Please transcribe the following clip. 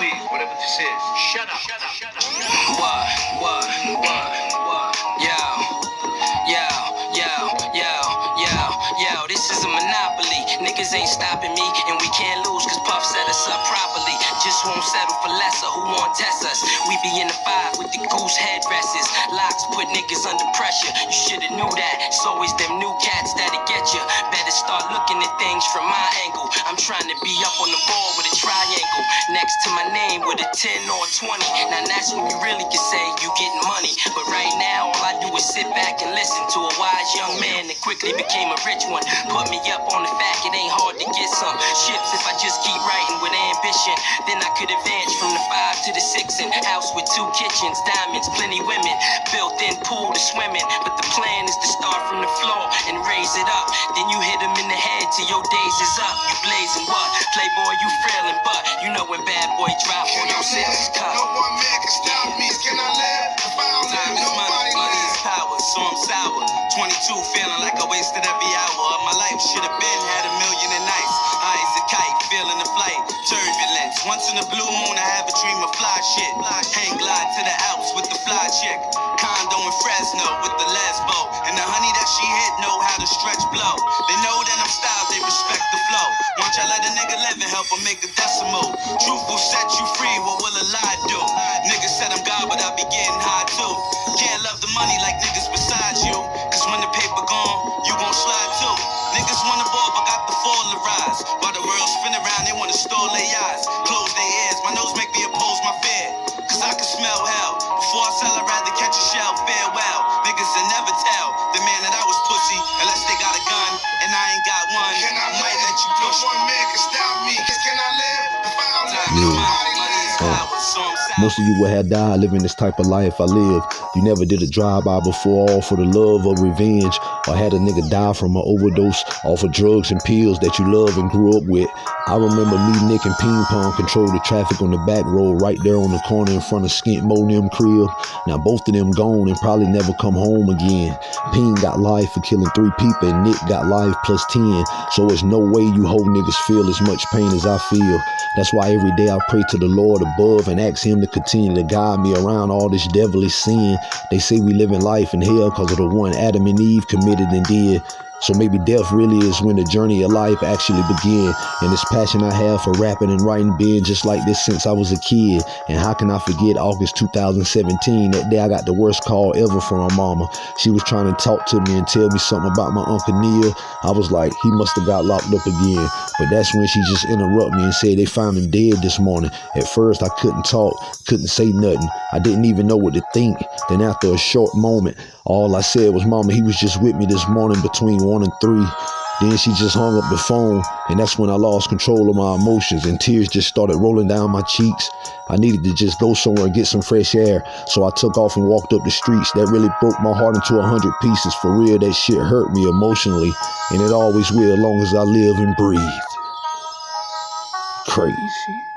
please, whatever this is. Shut up. Shut up. Shut up. What? What? What? What? Yo. Yo. Yo. Yo. Yo. Yo. This is a monopoly. Niggas ain't stopping me, and we can't lose cause Puff set us up properly. Just won't settle for lesser. Who won't test us? We be in the five with the goose headdresses. Lox put niggas under pressure. You shoulda knew that. It's always them new cats that'll get you. Better start looking at things from my angle. I'm trying to be up on the ball with a triangle next to my name with a 10 or 20. Now that's when you really can say you getting money. But right now, all I do is sit back and listen to a wise young man that quickly became a rich one. Put me up on the fact it ain't hard to get some ships if I just keep writing with ambition. Then I could advance from the five to the six and house with two kitchens, diamonds, plenty women, built in pool to swimming. But the plan is to start from the floor and raise it up. Then you hit them in the head till your days is up. You blazing what? Playboy, you frailing, but you know when bad boy drop on your senses cut. No one man can stop me. Can I live? If I don't Time live, nobody money is power, so I'm sour. 22, feeling like I wasted every hour of my life. Should have been had a million and nights. Once in a blue moon, I have a dream of fly shit. Hang glide to the Alps with the fly chick. Condo in Fresno with the lesbo. And the honey that she hit know how to stretch blow. They know that I'm styled, they respect the flow. Once I let a nigga live and help him make a decimal. Truth will set you free, what will a lie do? Niggas said I'm God, but I be getting high too. Can't love the money like niggas beside you. Cause when the paper gone, you gon' slide too. Niggas wanna ball, but got the fall to rise. While the world spin around, they wanna stall their eyes. Make me oppose my fear. Cause I can smell hell. Before I sell, I'd rather catch a shell. Farewell. Niggas will never tell the man that I was pussy unless they got a gun and I ain't got one. Can I I might let you No push me. one man can stop me. Can I live? If I don't live, Time is money, nobody lives. Most of you would have died living this type of life I live. You never did a drive-by before, all for the love of revenge, or had a nigga die from an overdose off of drugs and pills that you love and grew up with. I remember me, Nick, and Ping Pong control the traffic on the back road right there on the corner in front of Skint Mo and them crib. Now both of them gone and probably never come home again. Ping got life for killing three people and Nick got life plus 10. So it's no way you whole niggas feel as much pain as I feel. That's why every day I pray to the Lord above and ask him to continue to guide me around all this devilish sin. They say we live in life in hell because of the one Adam and Eve committed and did. So maybe death really is when the journey of life actually begin. And this passion I have for rapping and writing been just like this since I was a kid. And how can I forget August 2017? That day I got the worst call ever from my mama. She was trying to talk to me and tell me something about my Uncle Neil. I was like, he must have got locked up again. But that's when she just interrupted me and said they found him dead this morning. At first I couldn't talk, couldn't say nothing. I didn't even know what to think. Then after a short moment, all I said was, Mama, he was just with me this morning between one and three. Then she just hung up the phone, and that's when I lost control of my emotions, and tears just started rolling down my cheeks. I needed to just go somewhere and get some fresh air, so I took off and walked up the streets. That really broke my heart into a hundred pieces. For real, that shit hurt me emotionally, and it always will, as long as I live and breathe. Crazy.